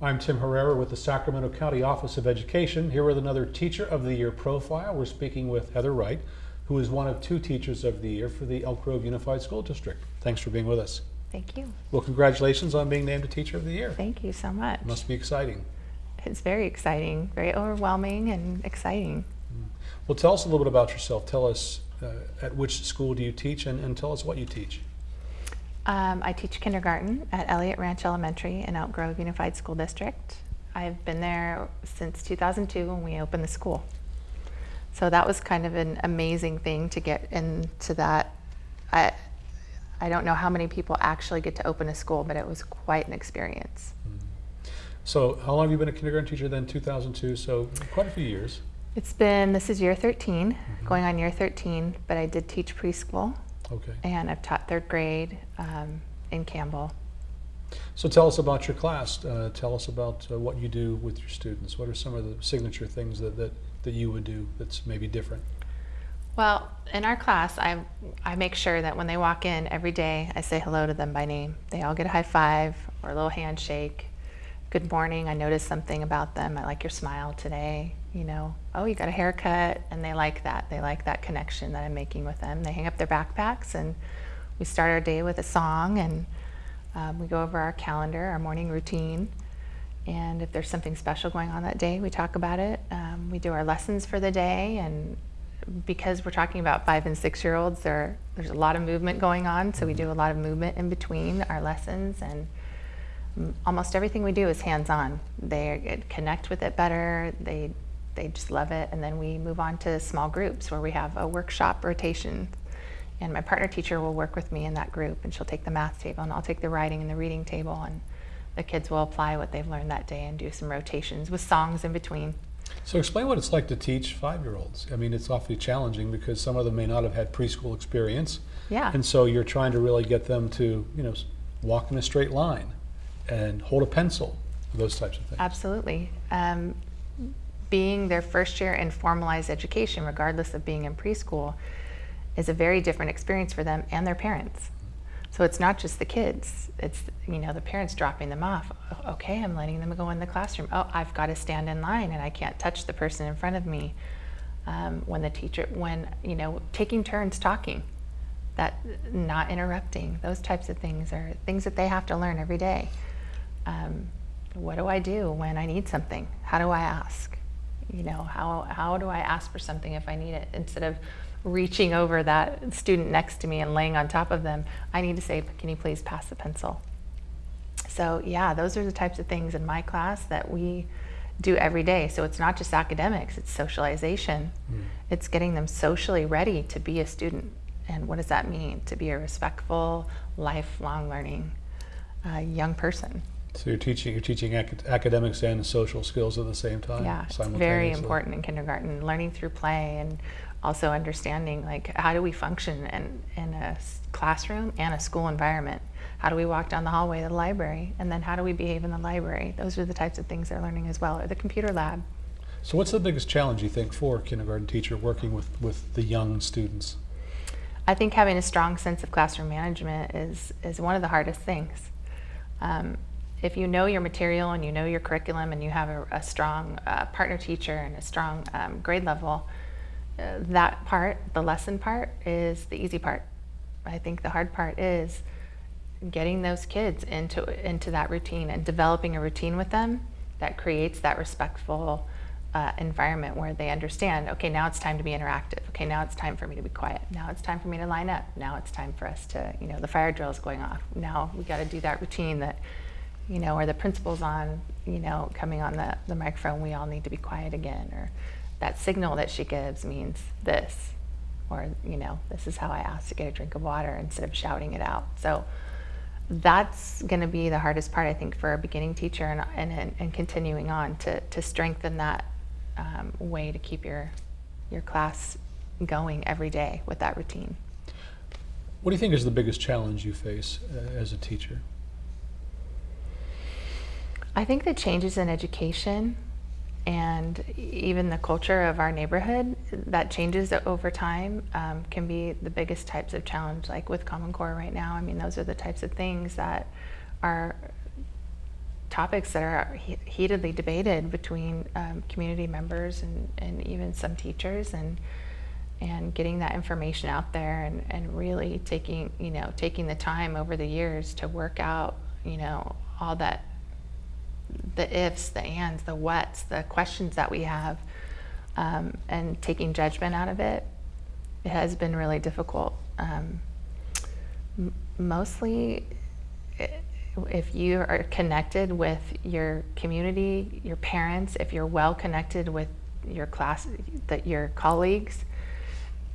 I'm Tim Herrera with the Sacramento County Office of Education, here with another Teacher of the Year profile. We're speaking with Heather Wright, who is one of two Teachers of the Year for the Elk Grove Unified School District. Thanks for being with us. Thank you. Well, congratulations on being named a Teacher of the Year. Thank you so much. It Must be exciting. It's very exciting, very overwhelming and exciting. Well, tell us a little bit about yourself. Tell us uh, at which school do you teach and, and tell us what you teach. Um, I teach kindergarten at Elliott Ranch Elementary in Elk Grove Unified School District. I've been there since 2002 when we opened the school. So that was kind of an amazing thing to get into that. I, I don't know how many people actually get to open a school, but it was quite an experience. So, how long have you been a kindergarten teacher then? 2002, so quite a few years. It's been, this is year 13, going on year 13, but I did teach preschool Okay. and I've taught third grade um, in Campbell. So, tell us about your class. Uh, tell us about uh, what you do with your students. What are some of the signature things that, that, that you would do that's maybe different? Well, in our class, I, I make sure that when they walk in every day, I say hello to them by name. They all get a high five or a little handshake. Good morning, I noticed something about them. I like your smile today. You know, oh, you got a haircut. And they like that. They like that connection that I'm making with them. They hang up their backpacks and we start our day with a song and um, we go over our calendar, our morning routine. And if there's something special going on that day, we talk about it. Um, we do our lessons for the day and because we're talking about five and six year olds, there, there's a lot of movement going on, so we do a lot of movement in between our lessons, and almost everything we do is hands on. They connect with it better, they, they just love it, and then we move on to small groups where we have a workshop rotation. And my partner teacher will work with me in that group, and she'll take the math table, and I'll take the writing and the reading table, and the kids will apply what they've learned that day and do some rotations with songs in between. So, explain what it's like to teach five year olds. I mean, it's awfully challenging because some of them may not have had preschool experience. Yeah. And so you're trying to really get them to, you know, walk in a straight line and hold a pencil, those types of things. Absolutely. Um, being their first year in formalized education, regardless of being in preschool, is a very different experience for them and their parents. So it's not just the kids, it's you know the parents dropping them off. Okay, I'm letting them go in the classroom. Oh, I've got to stand in line and I can't touch the person in front of me. Um, when the teacher, when you know, taking turns talking, that not interrupting, those types of things are things that they have to learn every day. Um, what do I do when I need something? How do I ask? You know, how how do I ask for something if I need it instead of reaching over that student next to me and laying on top of them, I need to say, can you please pass the pencil? So yeah, those are the types of things in my class that we do every day. So it's not just academics, it's socialization. Mm. It's getting them socially ready to be a student. And what does that mean? To be a respectful, lifelong learning uh, young person. So you're teaching you're teaching ac academics and social skills at the same time. Yeah, it's very important in kindergarten. Learning through play and also understanding like how do we function in, in a classroom and a school environment? How do we walk down the hallway to the library? And then how do we behave in the library? Those are the types of things they're learning as well or the computer lab. So what's the biggest challenge you think for a kindergarten teacher working with with the young students? I think having a strong sense of classroom management is is one of the hardest things. Um, if you know your material and you know your curriculum and you have a, a strong uh, partner teacher and a strong um, grade level that part, the lesson part, is the easy part. I think the hard part is getting those kids into into that routine and developing a routine with them that creates that respectful uh, environment where they understand. Okay, now it's time to be interactive. Okay, now it's time for me to be quiet. Now it's time for me to line up. Now it's time for us to, you know, the fire drill is going off. Now we got to do that routine that, you know, or the principal's on, you know, coming on the the microphone. We all need to be quiet again, or that signal that she gives means this, or, you know, this is how I ask to get a drink of water instead of shouting it out. So that's going to be the hardest part, I think, for a beginning teacher and, and, and continuing on to, to strengthen that um, way to keep your, your class going every day with that routine. What do you think is the biggest challenge you face uh, as a teacher? I think the changes in education and even the culture of our neighborhood that changes over time um, can be the biggest types of challenge like with common core right now. I mean those are the types of things that are topics that are he- heatedly debated between um, community members and, and even some teachers and and getting that information out there and, and really taking you know taking the time over the years to work out you know all that the ifs the ands the whats the questions that we have um, and taking judgment out of it it has been really difficult. Um, mostly if you are connected with your community your parents if you're well connected with your class that your colleagues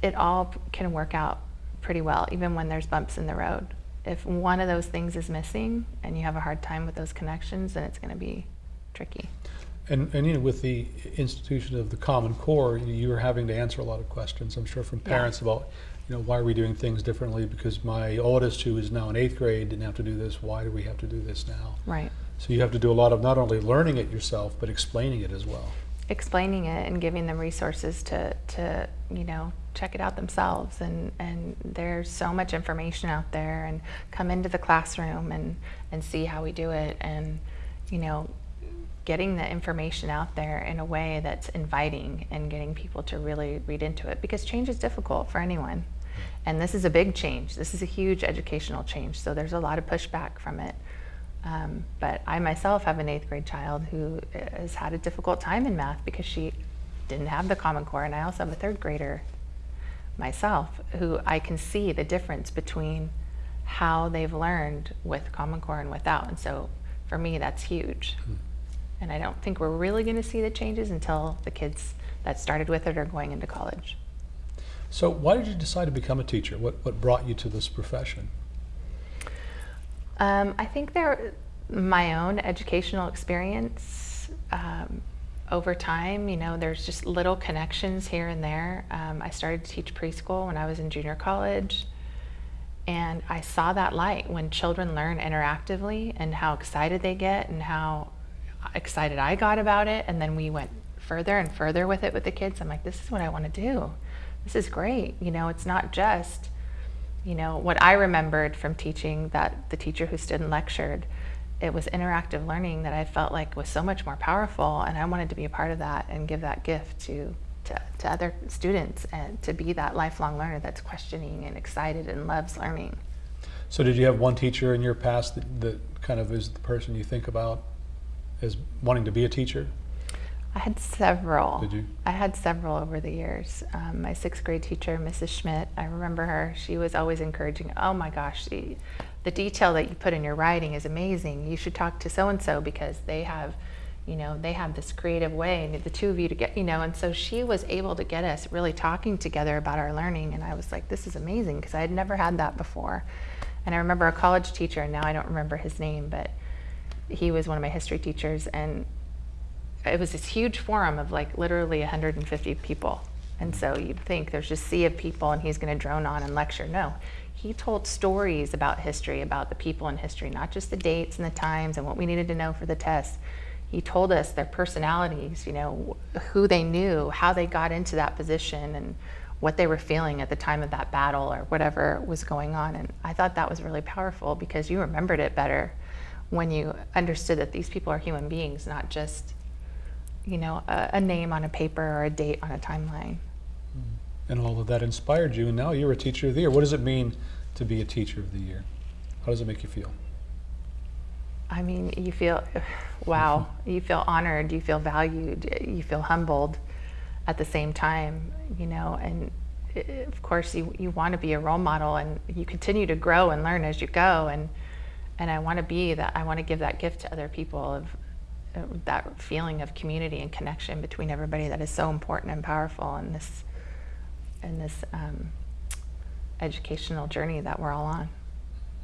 it all can work out pretty well even when there's bumps in the road if one of those things is missing and you have a hard time with those connections then it's going to be tricky And, and you know, with the institution of the Common Core, you- you're having to answer a lot of questions, I'm sure, from Yeah. parents about, you know, why are we doing things differently? Because my oldest, who is now in eighth grade, didn't have to do this. Why do we have to do this now? right So you have to do a lot of not only learning it yourself, but explaining it as well. Explaining it and giving them resources to, to you know check it out themselves. And, and there's so much information out there and come into the classroom and, and see how we do it. And you know getting the information out there in a way that's inviting and getting people to really read into it. Because change is difficult for anyone. And this is a big change. This is a huge educational change. So there's a lot of pushback from it um, but I myself have an eighth grade child who has had a difficult time in math because she didn't have the Common Core, and I also have a third grader myself who I can see the difference between how they've learned with Common Core and without. And so for me, that's huge. And I don't think we're really going to see the changes until the kids that started with it are going into college. So why did you decide to become a teacher? What, what brought you to this profession? Um, I think there, my own educational experience um, over time, you know, there's just little connections here and there. Um, I started to teach preschool when I was in junior college, and I saw that light when children learn interactively and how excited they get and how excited I got about it. And then we went further and further with it with the kids. I'm like, this is what I want to do. This is great. You know, it's not just you know what i remembered from teaching that the teacher who stood and lectured it was interactive learning that i felt like was so much more powerful and i wanted to be a part of that and give that gift to to, to other students and to be that lifelong learner that's questioning and excited and loves learning So did you have one teacher in your past that, that kind of is the person you think about as wanting to be a teacher? I had several. Did you? I had several over the years. Um, my sixth grade teacher, Mrs. Schmidt, I remember her. She was always encouraging. Oh my gosh, the, the detail that you put in your writing is amazing. You should talk to so and so because they have, you know, they have this creative way, and the two of you to get, you know. And so she was able to get us really talking together about our learning, and I was like, this is amazing because I had never had that before. And I remember a college teacher, and now I don't remember his name, but he was one of my history teachers, and it was this huge forum of like literally 150 people. And so you'd think there's just sea of people and he's going to drone on and lecture. No, he told stories about history, about the people in history, not just the dates and the times and what we needed to know for the test. He told us their personalities, you know, who they knew, how they got into that position, and what they were feeling at the time of that battle or whatever was going on. And I thought that was really powerful because you remembered it better when you understood that these people are human beings, not just you know, a, a, name on a paper or a date on a timeline. Hmm. And all of that inspired you, and now you're a teacher of the year. What does it mean to be a teacher of the year? How does it make you feel? I mean, you feel, wow, you feel honored, you feel valued, you feel humbled at the same time, you know, and eh, of course you, you want to be a role model and you continue to grow and learn as you go. And, and I want to be that, I want to give that gift to other people of, that feeling of community and connection between everybody that is so important and powerful in this in this um, educational journey that we're all on.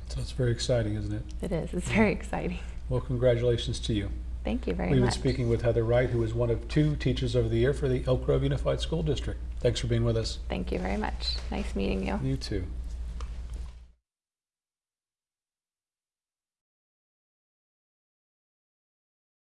So it's very exciting, isn't it? It is. It's very exciting. Well, congratulations to you. Thank you very much. We've been speaking with Heather Wright, who is one of two Teachers of the Year for the Elk Grove Unified School District. Thanks for being with us. Thank you very much. Nice meeting you. You too.